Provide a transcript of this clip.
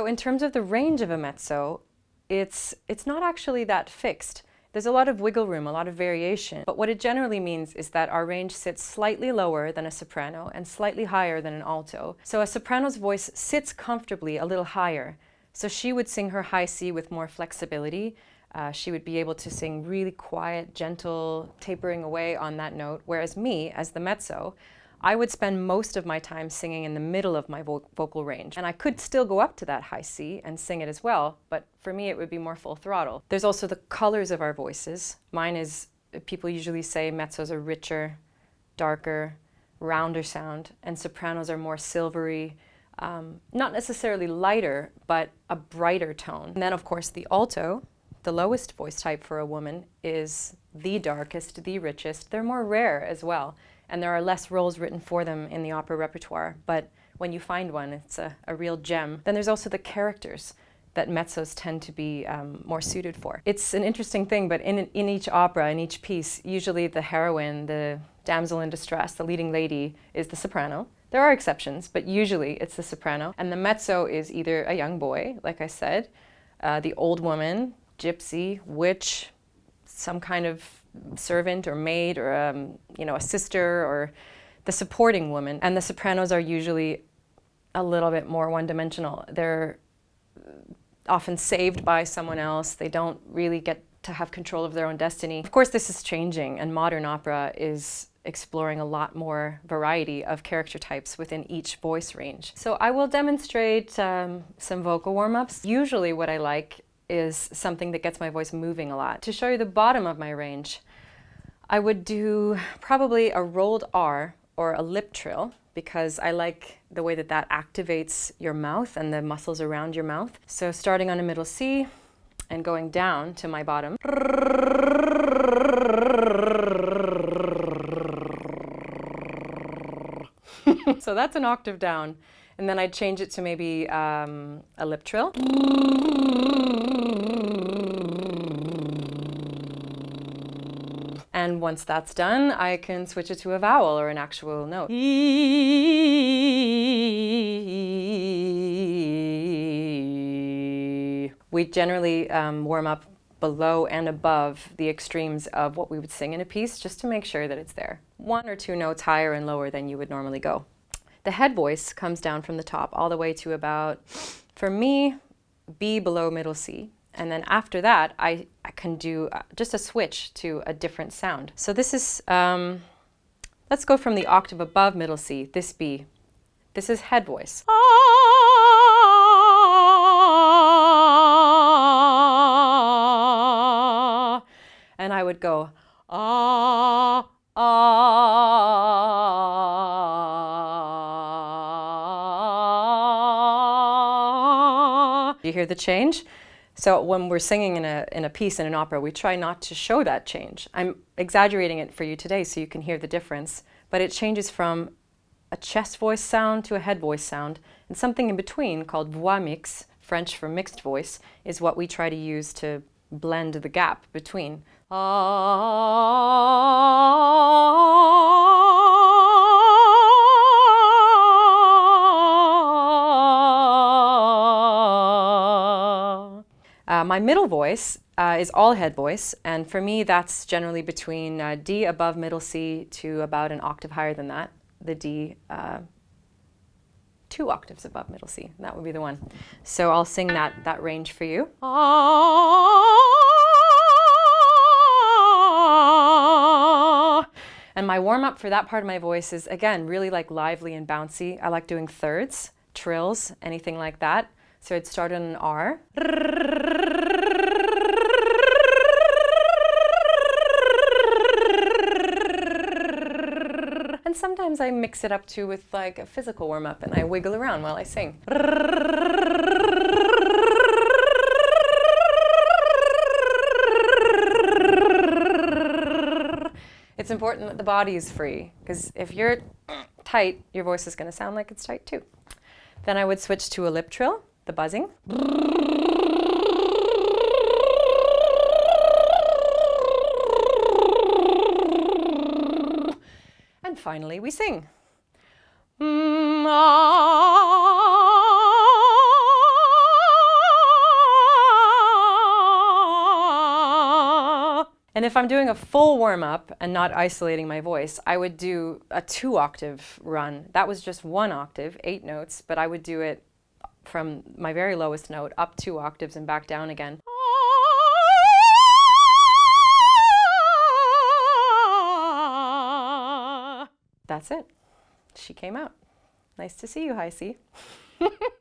So in terms of the range of a mezzo, it's, it's not actually that fixed. There's a lot of wiggle room, a lot of variation, but what it generally means is that our range sits slightly lower than a soprano and slightly higher than an alto. So a soprano's voice sits comfortably a little higher. So she would sing her high C with more flexibility. Uh, she would be able to sing really quiet, gentle, tapering away on that note, whereas me, as the mezzo, I would spend most of my time singing in the middle of my vo vocal range. And I could still go up to that high C and sing it as well, but for me it would be more full throttle. There's also the colors of our voices. Mine is, people usually say mezzos are richer, darker, rounder sound, and sopranos are more silvery, um, not necessarily lighter, but a brighter tone. And then of course the alto, the lowest voice type for a woman, is the darkest, the richest. They're more rare as well and there are less roles written for them in the opera repertoire, but when you find one, it's a, a real gem. Then there's also the characters that mezzos tend to be um, more suited for. It's an interesting thing, but in, in each opera, in each piece, usually the heroine, the damsel in distress, the leading lady, is the soprano. There are exceptions, but usually it's the soprano. And the mezzo is either a young boy, like I said, uh, the old woman, gypsy, witch, some kind of servant or maid or um, you know a sister or the supporting woman. And the sopranos are usually a little bit more one-dimensional. They're often saved by someone else. They don't really get to have control of their own destiny. Of course, this is changing, and modern opera is exploring a lot more variety of character types within each voice range. So I will demonstrate um, some vocal warm-ups. Usually what I like is something that gets my voice moving a lot. To show you the bottom of my range, I would do probably a rolled R or a lip trill because I like the way that that activates your mouth and the muscles around your mouth. So starting on a middle C and going down to my bottom. so that's an octave down. And then I'd change it to maybe um, a lip trill. And once that's done, I can switch it to a vowel or an actual note. We generally um, warm up below and above the extremes of what we would sing in a piece just to make sure that it's there. One or two notes higher and lower than you would normally go. The head voice comes down from the top all the way to about, for me, B below middle C. And then after that, I, I can do uh, just a switch to a different sound. So this is, um, let's go from the octave above middle C, this B. This is head voice. And I would go, ah, ah. You hear the change? So when we're singing in a, in a piece in an opera, we try not to show that change. I'm exaggerating it for you today so you can hear the difference, but it changes from a chest voice sound to a head voice sound, and something in between called voix mixte, French for mixed voice, is what we try to use to blend the gap between. Ah, Uh, my middle voice uh, is all head voice, and for me that's generally between uh, D above middle C to about an octave higher than that. The D uh, two octaves above middle C, that would be the one. So I'll sing that, that range for you. And my warm-up for that part of my voice is, again, really like lively and bouncy. I like doing thirds, trills, anything like that. So I'd start on an R. And sometimes I mix it up too with like a physical warm-up and I wiggle around while I sing. It's important that the body is free because if you're tight, your voice is going to sound like it's tight too. Then I would switch to a lip trill the buzzing. And finally we sing. And if I'm doing a full warm-up and not isolating my voice, I would do a two-octave run. That was just one octave, eight notes, but I would do it from my very lowest note up two octaves and back down again. That's it. She came out. Nice to see you, Hi C.